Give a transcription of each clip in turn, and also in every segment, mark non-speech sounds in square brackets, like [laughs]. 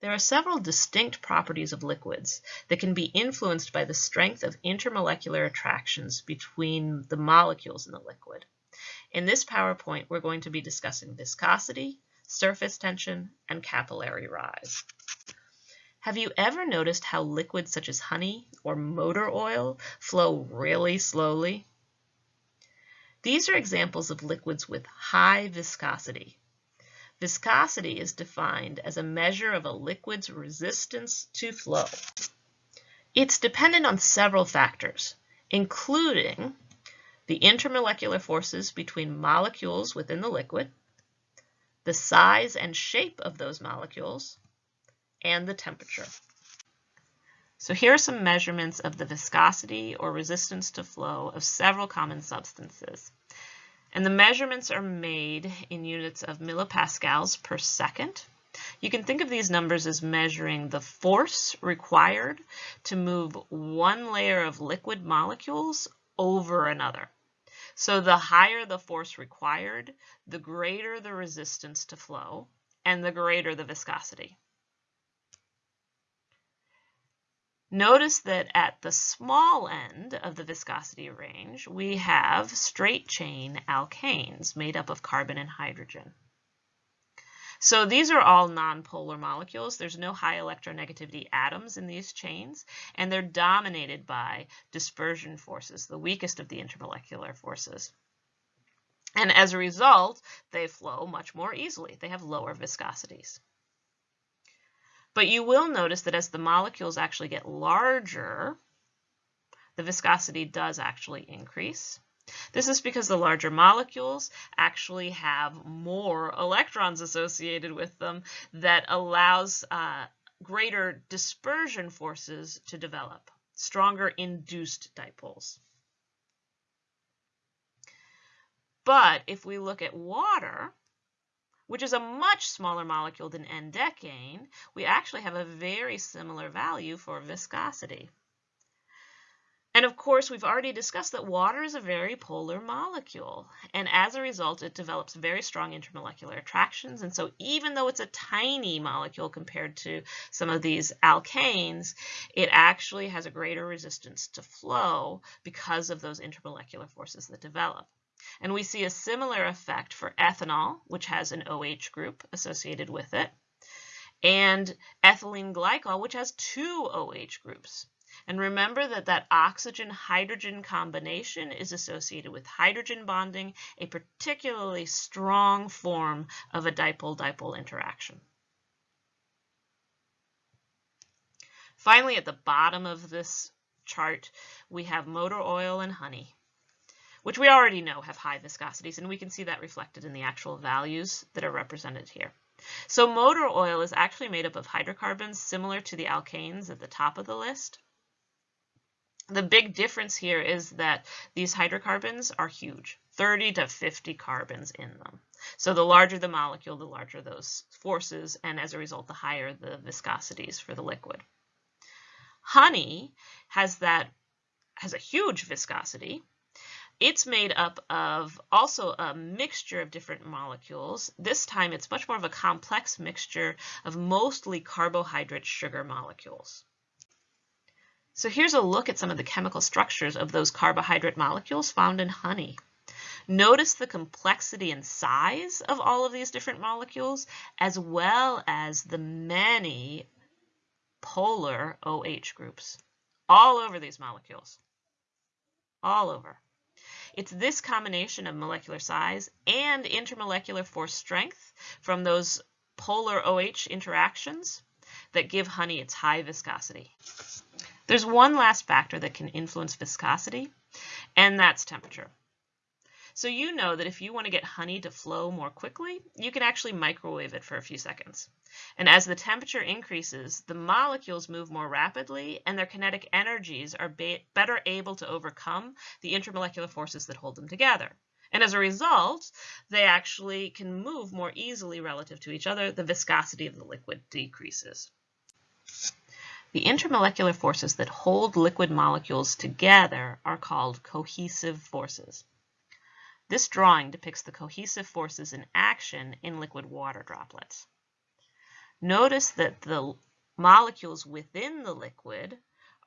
There are several distinct properties of liquids that can be influenced by the strength of intermolecular attractions between the molecules in the liquid. In this PowerPoint, we're going to be discussing viscosity, surface tension, and capillary rise. Have you ever noticed how liquids such as honey or motor oil flow really slowly? These are examples of liquids with high viscosity. Viscosity is defined as a measure of a liquid's resistance to flow. It's dependent on several factors, including the intermolecular forces between molecules within the liquid, the size and shape of those molecules, and the temperature. So here are some measurements of the viscosity or resistance to flow of several common substances. And the measurements are made in units of millipascals per second. You can think of these numbers as measuring the force required to move one layer of liquid molecules over another. So the higher the force required, the greater the resistance to flow, and the greater the viscosity. Notice that at the small end of the viscosity range, we have straight chain alkanes made up of carbon and hydrogen. So these are all nonpolar molecules. There's no high electronegativity atoms in these chains, and they're dominated by dispersion forces, the weakest of the intermolecular forces. And as a result, they flow much more easily. They have lower viscosities. But you will notice that as the molecules actually get larger, the viscosity does actually increase. This is because the larger molecules actually have more electrons associated with them that allows uh, greater dispersion forces to develop, stronger induced dipoles. But if we look at water, which is a much smaller molecule than N-decane, we actually have a very similar value for viscosity. And of course, we've already discussed that water is a very polar molecule. And as a result, it develops very strong intermolecular attractions. And so even though it's a tiny molecule compared to some of these alkanes, it actually has a greater resistance to flow because of those intermolecular forces that develop. And we see a similar effect for ethanol, which has an OH group associated with it, and ethylene glycol, which has two OH groups. And remember that that oxygen-hydrogen combination is associated with hydrogen bonding, a particularly strong form of a dipole-dipole interaction. Finally, at the bottom of this chart, we have motor oil and honey which we already know have high viscosities, and we can see that reflected in the actual values that are represented here. So motor oil is actually made up of hydrocarbons similar to the alkanes at the top of the list. The big difference here is that these hydrocarbons are huge, 30 to 50 carbons in them. So the larger the molecule, the larger those forces, and as a result, the higher the viscosities for the liquid. Honey has that has a huge viscosity, it's made up of also a mixture of different molecules. This time it's much more of a complex mixture of mostly carbohydrate sugar molecules. So here's a look at some of the chemical structures of those carbohydrate molecules found in honey. Notice the complexity and size of all of these different molecules, as well as the many polar OH groups all over these molecules, all over. It's this combination of molecular size and intermolecular force strength from those polar OH interactions that give honey its high viscosity. There's one last factor that can influence viscosity, and that's temperature. So you know that if you want to get honey to flow more quickly, you can actually microwave it for a few seconds. And as the temperature increases, the molecules move more rapidly and their kinetic energies are better able to overcome the intermolecular forces that hold them together. And as a result, they actually can move more easily relative to each other. The viscosity of the liquid decreases. The intermolecular forces that hold liquid molecules together are called cohesive forces. This drawing depicts the cohesive forces in action in liquid water droplets. notice that the molecules within the liquid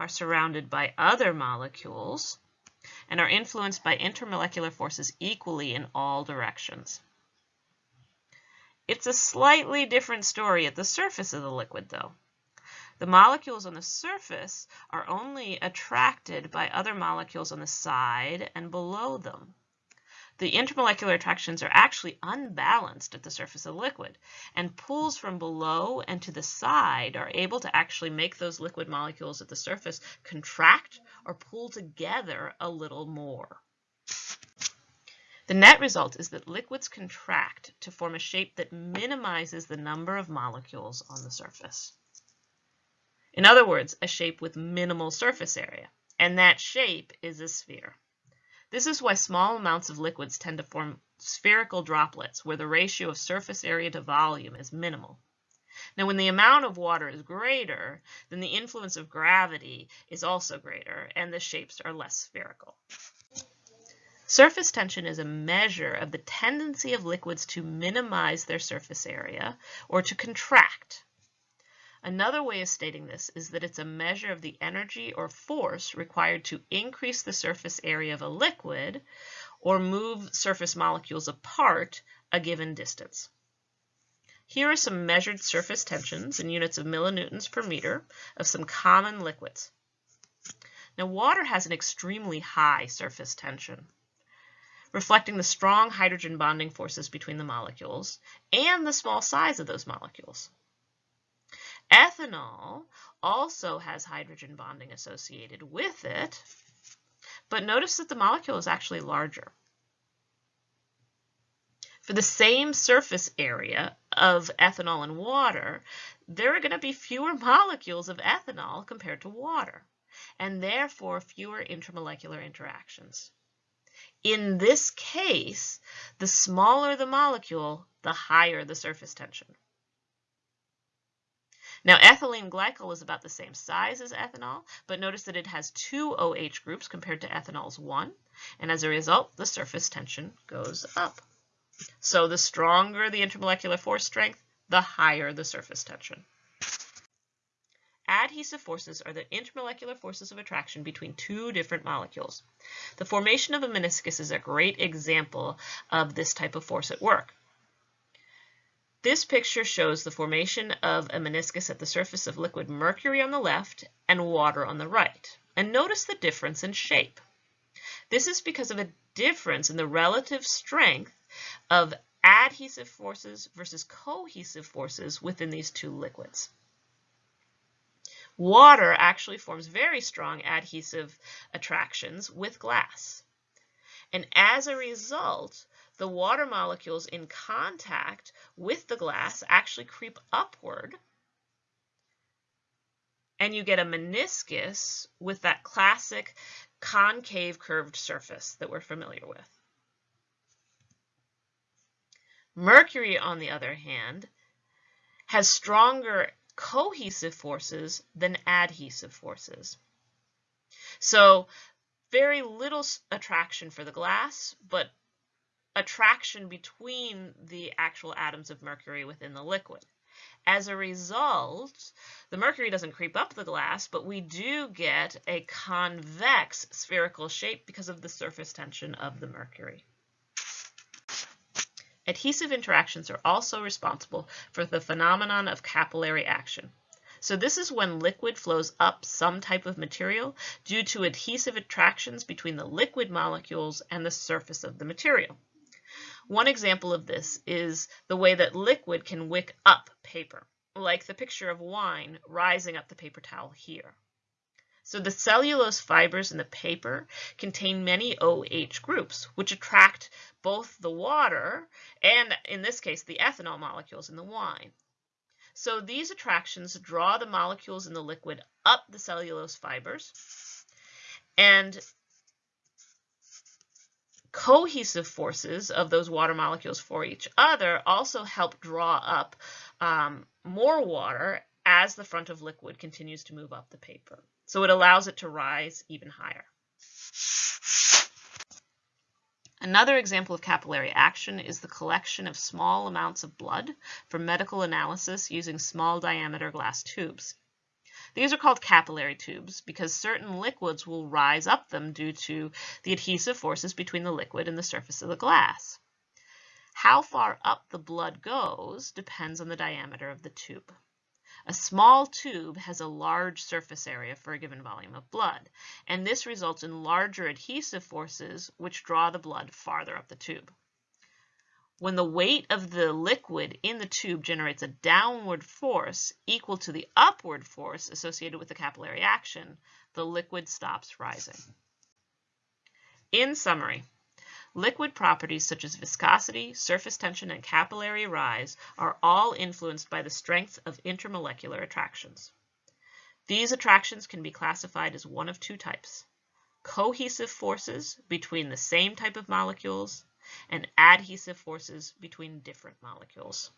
are surrounded by other molecules and are influenced by intermolecular forces equally in all directions. It's a slightly different story at the surface of the liquid, though. The molecules on the surface are only attracted by other molecules on the side and below them. The intermolecular attractions are actually unbalanced at the surface of the liquid, and pulls from below and to the side are able to actually make those liquid molecules at the surface contract or pull together a little more. The net result is that liquids contract to form a shape that minimizes the number of molecules on the surface. In other words, a shape with minimal surface area, and that shape is a sphere. This is why small amounts of liquids tend to form spherical droplets where the ratio of surface area to volume is minimal. Now, when the amount of water is greater, then the influence of gravity is also greater, and the shapes are less spherical. Surface tension is a measure of the tendency of liquids to minimize their surface area or to contract. Another way of stating this is that it's a measure of the energy or force required to increase the surface area of a liquid or move surface molecules apart a given distance. Here are some measured surface tensions in units of millinewtons per meter of some common liquids. Now water has an extremely high surface tension reflecting the strong hydrogen bonding forces between the molecules and the small size of those molecules. Ethanol also has hydrogen bonding associated with it, but notice that the molecule is actually larger. For the same surface area of ethanol and water, there are going to be fewer [laughs] molecules of ethanol compared to water, and therefore fewer intermolecular interactions. In this case, the smaller the molecule, the higher the surface tension. Now, ethylene glycol is about the same size as ethanol, but notice that it has two OH groups compared to ethanol's one, and as a result, the surface tension goes up. So the stronger the intermolecular force strength, the higher the surface tension. Adhesive forces are the intermolecular forces of attraction between two different molecules. The formation of a meniscus is a great example of this type of force at work. This picture shows the formation of a meniscus at the surface of liquid mercury on the left and water on the right. And notice the difference in shape. This is because of a difference in the relative strength of adhesive forces versus cohesive forces within these two liquids. Water actually forms very strong adhesive attractions with glass. And as a result, the water molecules in contact with the glass actually creep upward and you get a meniscus with that classic concave curved surface that we're familiar with. Mercury, on the other hand, has stronger cohesive forces than adhesive forces. So very little attraction for the glass, but attraction between the actual atoms of mercury within the liquid. As a result, the mercury doesn't creep up the glass, but we do get a convex spherical shape because of the surface tension of the mercury. Adhesive interactions are also responsible for the phenomenon of capillary action. So this is when liquid flows up some type of material due to adhesive attractions between the liquid molecules and the surface of the material. One example of this is the way that liquid can wick up paper, like the picture of wine rising up the paper towel here. So the cellulose fibers in the paper contain many OH groups, which attract both the water and, in this case, the ethanol molecules in the wine. So these attractions draw the molecules in the liquid up the cellulose fibers, and cohesive forces of those water molecules for each other also help draw up um, more water as the front of liquid continues to move up the paper. So it allows it to rise even higher. Another example of capillary action is the collection of small amounts of blood for medical analysis using small diameter glass tubes. These are called capillary tubes because certain liquids will rise up them due to the adhesive forces between the liquid and the surface of the glass. How far up the blood goes depends on the diameter of the tube. A small tube has a large surface area for a given volume of blood, and this results in larger adhesive forces which draw the blood farther up the tube. When the weight of the liquid in the tube generates a downward force equal to the upward force associated with the capillary action, the liquid stops rising. In summary, Liquid properties such as viscosity, surface tension, and capillary rise are all influenced by the strength of intermolecular attractions. These attractions can be classified as one of two types, cohesive forces between the same type of molecules and adhesive forces between different molecules.